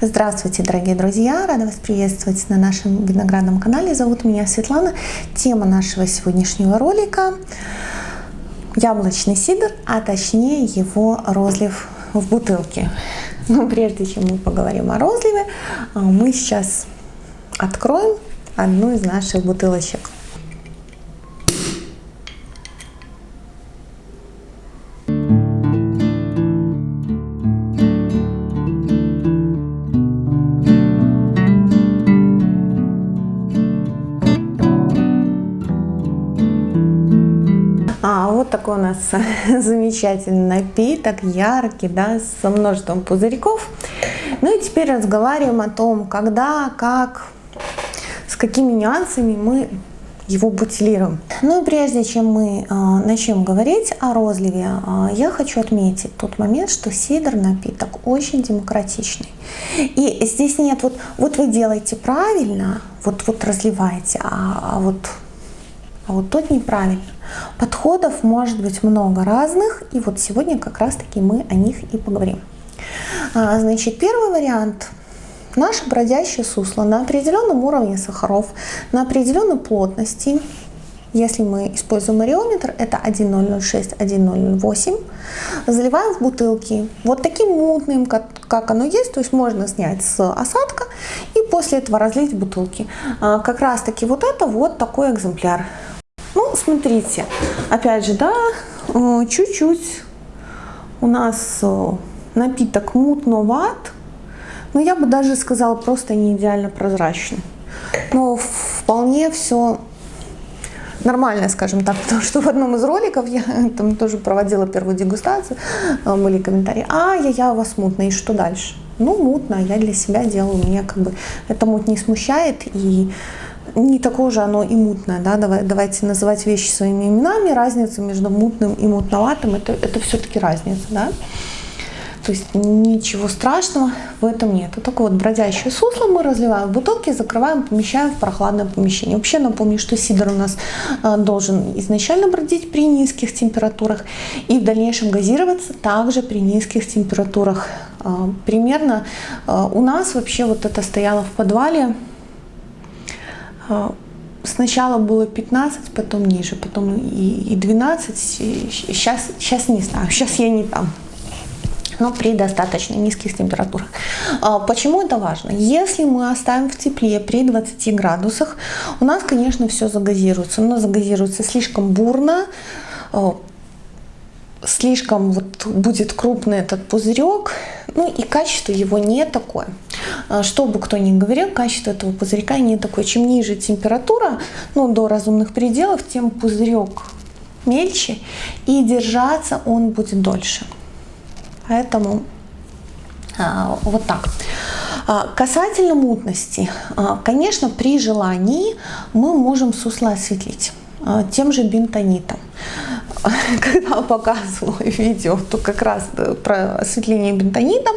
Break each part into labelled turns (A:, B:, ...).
A: Здравствуйте, дорогие друзья! Рада вас приветствовать на нашем виноградном канале. Зовут меня Светлана. Тема нашего сегодняшнего ролика – яблочный сидр, а точнее его розлив в бутылке. Но прежде чем мы поговорим о розливе, мы сейчас откроем одну из наших бутылочек. Вот такой у нас замечательный напиток, яркий, да, со множеством пузырьков. Ну и теперь разговариваем о том, когда, как, с какими нюансами мы его бутилируем. Ну и прежде чем мы э, начнем говорить о розливе, э, я хочу отметить тот момент, что сидр напиток очень демократичный. И здесь нет вот, вот вы делаете правильно, вот, вот разливаете, а, а вот а вот тот неправильно. Подходов может быть много разных, и вот сегодня как раз таки мы о них и поговорим. А, значит, первый вариант. Наше бродящее сусло на определенном уровне сахаров, на определенной плотности, если мы используем ареометр, это 1006, 1008, заливаем в бутылки. Вот таким мутным, как, как оно есть, то есть можно снять с осадка и после этого разлить в бутылки. А, как раз таки вот это вот такой экземпляр. Смотрите, опять же, да, э, чуть-чуть у нас э, напиток мутноват, но я бы даже сказала просто не идеально прозрачный. Но вполне все нормально, скажем так, потому что в одном из роликов я там тоже проводила первую дегустацию, э, были комментарии, а, я, я у вас мутно, и что дальше? Ну, мутно, я для себя делаю, меня как бы это мут не смущает, и не такое же оно и мутное, да, Давай, давайте называть вещи своими именами, разница между мутным и мутноватым, это, это все-таки разница, да. То есть ничего страшного в этом нет. Вот такое вот бродящее сусло мы разливаем в бутылки, закрываем, помещаем в прохладное помещение. Вообще напомню, что сидр у нас а, должен изначально бродить при низких температурах и в дальнейшем газироваться также при низких температурах. А, примерно а, у нас вообще вот это стояло в подвале сначала было 15, потом ниже, потом и, 12, сейчас, сейчас не знаю, сейчас я не там но при достаточно низких температурах. А, почему это важно? Если мы оставим в тепле при 20 градусах, у нас, конечно, все загазируется, но загазируется слишком бурно, а, слишком вот будет крупный этот пузырек, ну и качество его не такое. А, что бы кто ни говорил, качество этого пузырька не такое. Чем ниже температура, ну до разумных пределов, тем пузырек мельче и держаться он будет дольше. Поэтому а, вот так. А, касательно мутности, конечно, при желании мы можем сусло осветлить тем же бентонитом. когда показывала видео, то как раз э, про осветление бентонитом,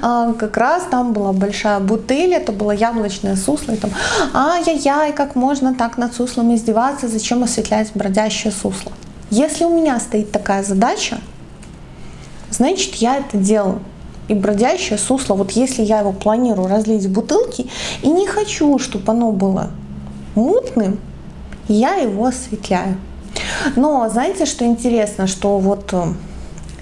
A: а, как раз там была большая бутыль, это было яблочное сусло, и там, ай-яй-яй, как можно так над суслом издеваться, зачем осветлять бродящее сусло. Если у меня стоит такая задача, значит я это делаю. И бродящее сусло, вот если я его планирую разлить в бутылки, и не хочу, чтобы оно было мутным, я его осветляю. Но знаете, что интересно, что вот э,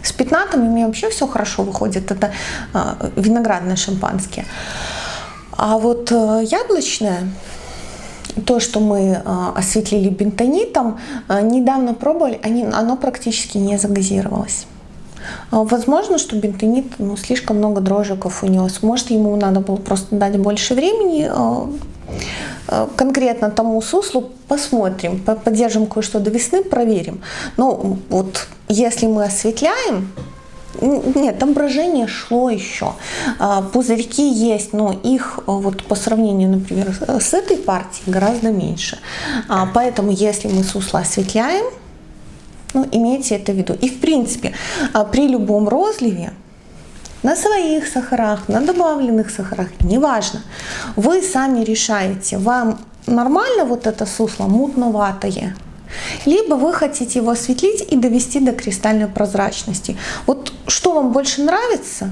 A: с пятнатами у меня вообще все хорошо выходит. Это э, виноградное шампанское. А вот э, яблочное, то, что мы осветлили бентонитом, недавно пробовали, оно практически не загазировалось. Возможно, что бентонит ну, слишком много дрожжиков унес. Может, ему надо было просто дать больше времени конкретно тому суслу посмотрим, поддержим кое-что до весны, проверим. Но вот если мы осветляем, нет, там брожение шло еще. А, пузырьки есть, но их э, вот по сравнению, например, с этой партией гораздо меньше. А, поэтому если мы сусло осветляем, ну, имейте это в виду. И в принципе, а, при любом розливе на своих сахарах, на добавленных сахарах, неважно. Вы сами решаете, вам нормально вот это сусло мутноватое, либо вы хотите его осветлить и довести до кристальной прозрачности. Вот что вам больше нравится,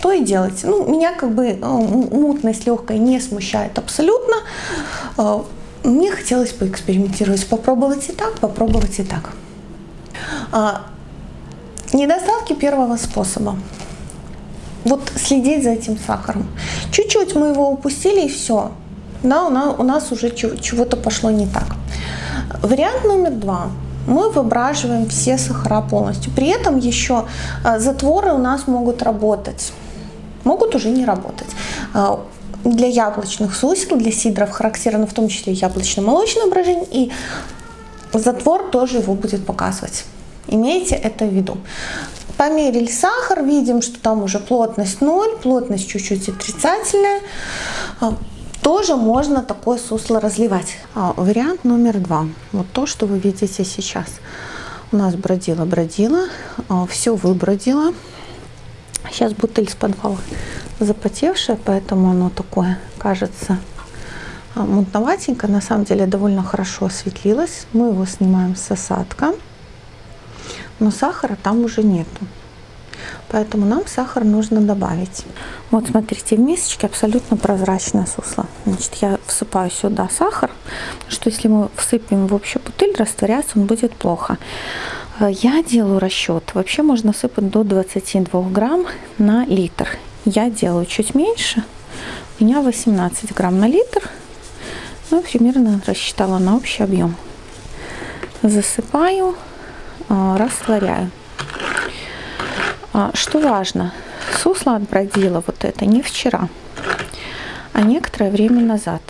A: то и делайте. Ну, меня как бы э, мутность легкая не смущает абсолютно. Э, мне хотелось поэкспериментировать, попробовать и так, попробовать и так. А, недостатки первого способа. Вот следить за этим сахаром. Чуть-чуть мы его упустили и все. Да, у нас, у нас уже чего-то пошло не так. Вариант номер два мы выбраживаем все сахара полностью. При этом еще а, затворы у нас могут работать, могут уже не работать. А, для яблочных сусел, для сидров характерно в том числе яблочно-молочное брожение, и затвор тоже его будет показывать. Имейте это в виду. Померили сахар, видим, что там уже плотность 0, плотность чуть-чуть отрицательная. А, тоже можно такое сусло разливать. А, вариант номер два. Вот то, что вы видите сейчас. У нас бродила-бродила, а, все выбродило. Сейчас бутыль с подвала запотевшая, поэтому оно такое кажется а, мутноватенько. На самом деле довольно хорошо осветлилось. Мы его снимаем с осадка, но сахара там уже нету. Поэтому нам сахар нужно добавить. Вот смотрите, в мисочке абсолютно прозрачное сусло. Значит, я всыпаю сюда сахар, что если мы всыпем в общую бутыль, растворяться он будет плохо. Э, я делаю расчет. Вообще можно сыпать до 22 грамм на литр. Я делаю чуть меньше. У меня 18 грамм на литр. Ну, примерно рассчитала на общий объем. Засыпаю, растворяю. А, что важно, сусло отбродило вот это не вчера, а некоторое время назад.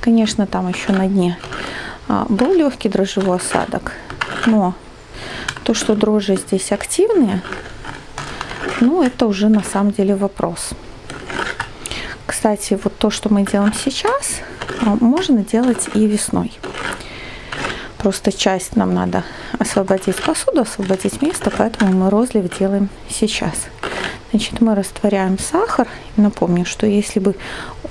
A: Конечно, там еще на дне а, был легкий дрожжевой осадок, но то, что дрожжи здесь активные, ну, это уже на самом деле вопрос. Кстати, вот то, что мы делаем сейчас, а, можно делать и весной. Просто часть нам надо освободить посуду, освободить место, поэтому мы розлив делаем сейчас. Значит, мы растворяем сахар. Напомню, что если бы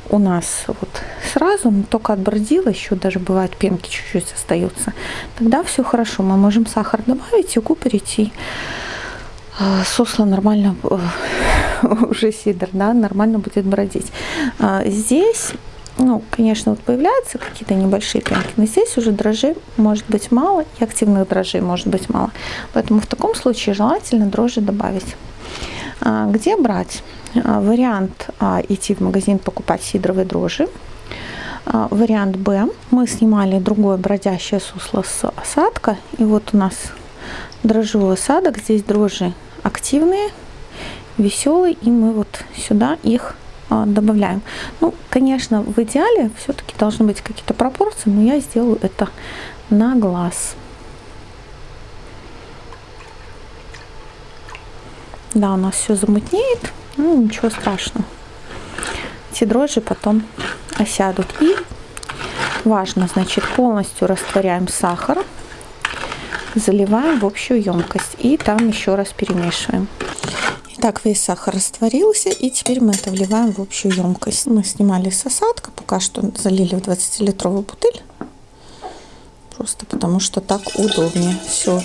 A: у нас вот сразу, но только отбродило, еще даже бывает пенки чуть-чуть остаются, тогда все хорошо. Мы можем сахар добавить и купорить, и э, сусло нормально, э, уже сидр, да, нормально будет бродить. А здесь ну, конечно, вот появляются какие-то небольшие пенки, но здесь уже дрожжей может быть мало, и активных дрожжей может быть мало. Поэтому в таком случае желательно дрожжи добавить. А, где брать? А, вариант а, идти в магазин покупать сидровые дрожжи. Вариант Б. Мы снимали другое бродящее сусло с осадка. И вот у нас дрожжевой осадок. Здесь дрожжи активные, веселые. И мы вот сюда их а, добавляем. Ну, конечно, в идеале все-таки должны быть какие-то пропорции, но я сделаю это на глаз. Да, у нас все замутнеет, ну ничего страшного. Эти дрожжи потом осядут. И важно, значит, полностью растворяем сахар, заливаем в общую емкость и там еще раз перемешиваем. Так, весь сахар растворился, и теперь мы это вливаем в общую емкость. Мы снимали с осадка, пока что залили в 20-литровую бутыль. Просто потому что так удобнее. Все.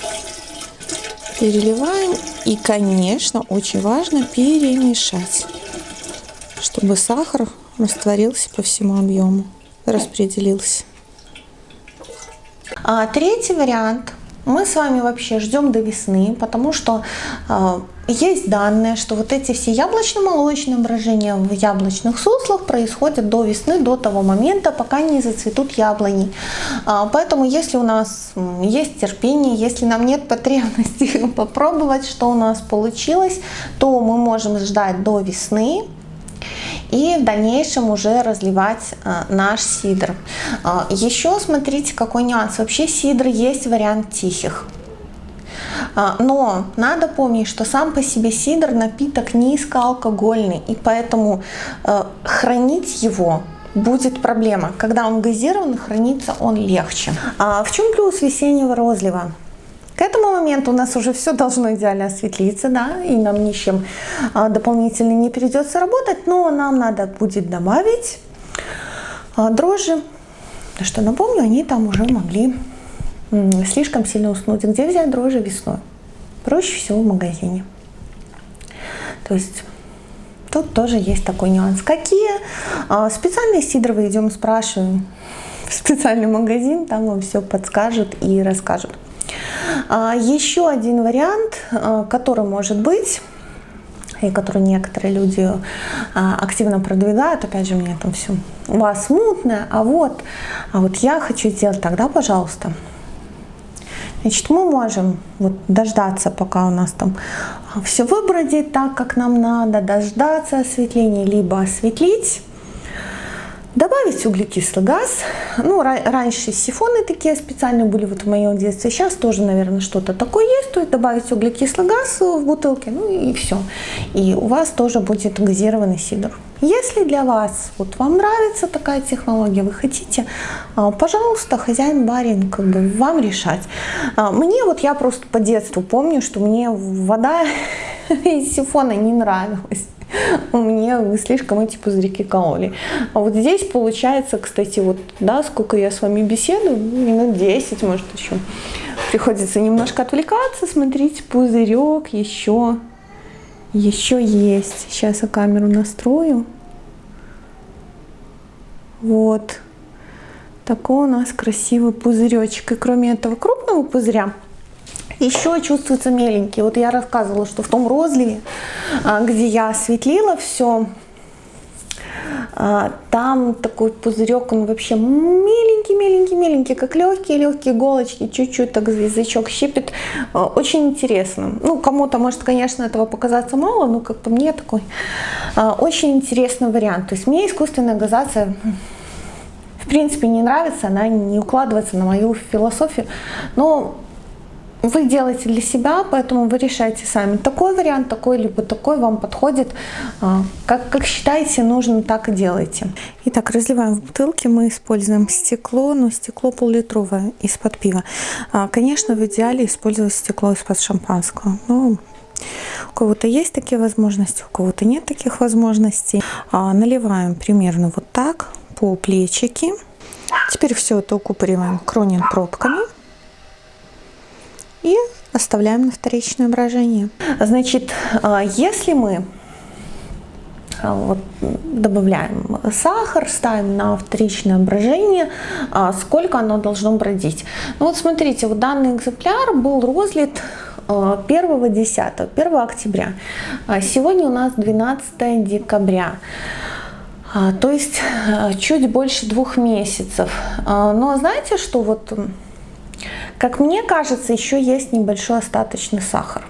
A: Переливаем. И, конечно, очень важно перемешать, чтобы сахар растворился по всему объему, распределился. А третий вариант мы с вами вообще ждем до весны, потому что э, есть данные, что вот эти все яблочно-молочные брожения в яблочных суслах происходят до весны, до того момента, пока не зацветут яблони. Э, поэтому если у нас есть терпение, если нам нет потребности попробовать, что у нас получилось, то мы можем ждать до весны, и в дальнейшем уже разливать э, наш сидр. Э, еще смотрите какой нюанс. Вообще сидр есть вариант тихих. Э, но надо помнить, что сам по себе сидр напиток низкоалкогольный, и поэтому хранить его будет проблема. Когда он газирован, хранится он легче. А в чем плюс весеннего розлива? К этому моменту у нас уже все должно идеально осветлиться, да, и нам ничем а, дополнительно не придется работать, но нам надо будет добавить а, дрожжи, что напомню, они там уже могли слишком сильно уснуть. Где взять дрожжи весной? Проще всего в магазине. То есть Тут тоже есть такой нюанс. Какие а, специальные сидровые идем спрашиваем в специальный магазин, там вам все подскажут и расскажут. А, еще один вариант, а, который может быть, и который некоторые люди активно продвигают, опять же, мне там все, у вас мутное, а вот, а вот я хочу сделать тогда, пожалуйста, Значит, мы можем вот дождаться, пока у нас там все выбродит так, как нам надо, дождаться осветления, либо осветлить, Добавить углекислый газ. Ну, раньше сифоны такие специальные были вот в моем детстве. Сейчас тоже, наверное, что-то такое есть. То есть добавить углекислый газ в бутылке, ну и все. И у вас тоже будет газированный сидр. Если для вас, вот вам нравится такая технология, вы хотите, а, пожалуйста, хозяин, барин, как бы вам решать. А, мне вот я просто по детству помню, что мне вода из сифона не нравилась мне слишком эти пузырьки кололи. А вот здесь получается, кстати, вот, да, сколько я с вами беседую, минут 10, может, еще. Приходится немножко отвлекаться, смотрите, пузырек еще, еще есть. Сейчас я камеру настрою. Вот. Такой у нас красивый пузыречек. И кроме этого крупного пузыря, еще чувствуется меленький. Вот я рассказывала, что в том розливе, а, где я осветлила все, там такой пузырек, он вообще меленький, как легкие, легкие иголочки, чуть-чуть так язычок щипет. А, очень интересно. Ну, кому-то может, конечно, этого показаться мало, но как по мне такой очень интересный вариант. То есть мне искусственная газация в принципе не нравится, она не укладывается на мою философию, но вы делаете для себя, поэтому вы решаете сами. Такой вариант, такой, либо такой вам подходит. А, как, как считаете нужно, так и делайте. Итак, разливаем в бутылки. Мы используем стекло, но стекло пол-литровое из-под пива. А, конечно, в идеале использовать стекло из-под шампанского. Ну, у кого-то есть такие возможности, у кого-то нет таких возможностей. А, наливаем примерно вот так по плечики. Теперь все это укупориваем кронин пробками и оставляем на вторичное брожение. Значит, а, если мы а, вот, добавляем сахар, ставим на вторичное брожение, а, сколько оно должно бродить. Ну вот смотрите, вот данный экземпляр был розлит 1 10 1 октября. Сегодня у нас 12 декабря. То есть чуть больше двух месяцев. Но знаете, что вот как мне кажется, еще есть небольшой остаточный сахар.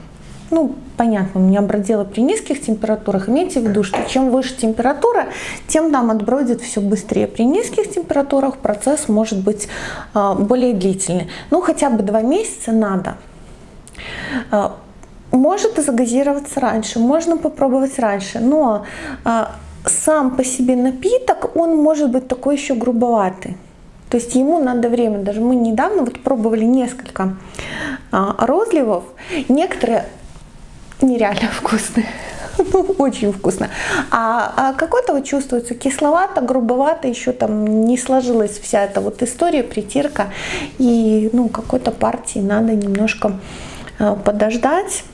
A: Ну, понятно, у меня бродило при низких температурах. Имейте в виду, что чем выше температура, тем нам отбродит все быстрее. При низких температурах процесс может быть э, более длительный. Ну, хотя бы два месяца надо. Э, может загазироваться раньше, можно попробовать раньше, но э, сам по себе напиток, он может быть такой еще грубоватый. То есть ему надо время. Даже мы недавно вот пробовали несколько а, розливов. Некоторые нереально вкусные. Ну, очень вкусно. А, а какой-то вот чувствуется кисловато, грубовато, еще там не сложилась вся эта вот история, притирка. И ну, какой-то партии надо немножко а, подождать.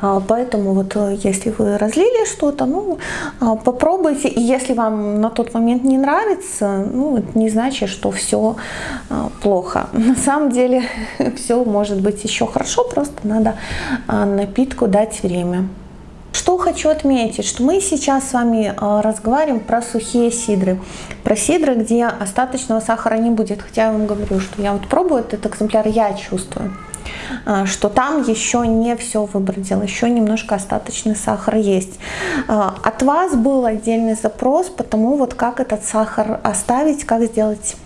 A: А, поэтому вот э, если вы разлили что-то, ну, а, попробуйте. И если вам на тот момент не нравится, ну, это не значит, что все а, плохо. На самом деле все может быть еще хорошо, просто надо напитку дать время. Что хочу отметить, что мы сейчас с вами разговариваем про сухие сидры, про сидры, где остаточного сахара не будет. Хотя я вам говорю, что я вот пробую этот экземпляр, я чувствую. А, что там еще не все выбродил, еще немножко остаточный сахар есть. А, от вас был отдельный запрос по тому, вот как этот сахар оставить, как сделать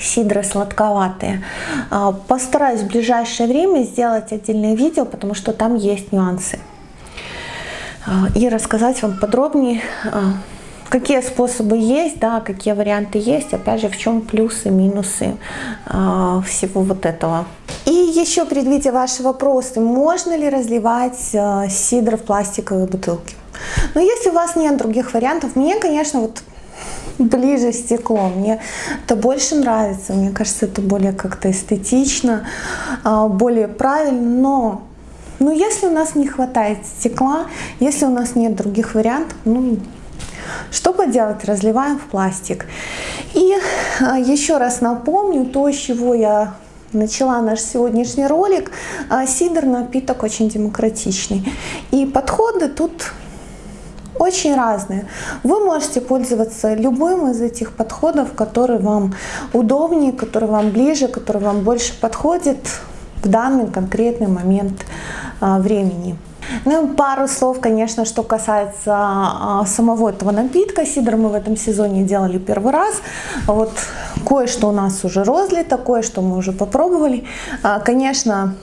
A: сидры сладковатые. А, постараюсь в ближайшее время сделать отдельное видео, потому что там есть нюансы. И рассказать вам подробнее, какие способы есть, да, какие варианты есть, опять же, в чем плюсы, минусы всего вот этого. И еще предвидя ваши вопросы, можно ли разливать э, сидр в пластиковые бутылки? Но если у вас нет других вариантов, мне, конечно, вот ближе стекло. Мне это больше нравится. Мне кажется, это более как-то эстетично, а, более правильно. Но Но если у нас не хватает стекла, если у нас нет других вариантов, ну, что поделать, разливаем в пластик. И а, еще раз напомню то, с чего я начала наш сегодняшний ролик. А, сидр напиток очень демократичный. И подходы тут очень разные. Вы можете пользоваться любым из этих подходов, который вам удобнее, который вам ближе, который вам больше подходит в данный конкретный момент а, времени. Ну и пару слов, конечно, что касается а, самого этого напитка. Сидр мы в этом сезоне делали первый раз. Вот кое-что у нас уже розлито, кое-что мы уже попробовали. А, конечно,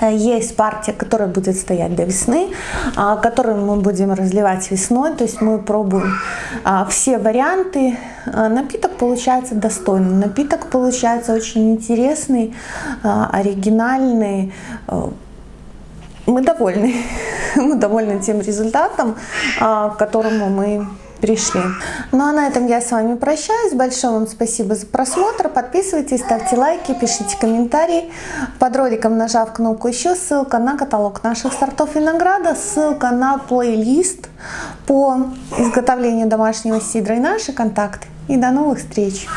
A: есть партия, которая будет стоять до весны, а, которую мы будем разливать весной. То есть мы пробуем все варианты. Напиток получается достойный. Напиток получается очень интересный, оригинальный. Мы довольны. Мы довольны тем результатом, к которому мы пришли. Ну а на этом я с вами прощаюсь. Большое вам спасибо за просмотр. Подписывайтесь, ставьте лайки, пишите комментарии. Под роликом нажав кнопку еще, ссылка на каталог наших сортов винограда, ссылка на плейлист по изготовлению домашнего сидра и наши контакты. И до новых встреч!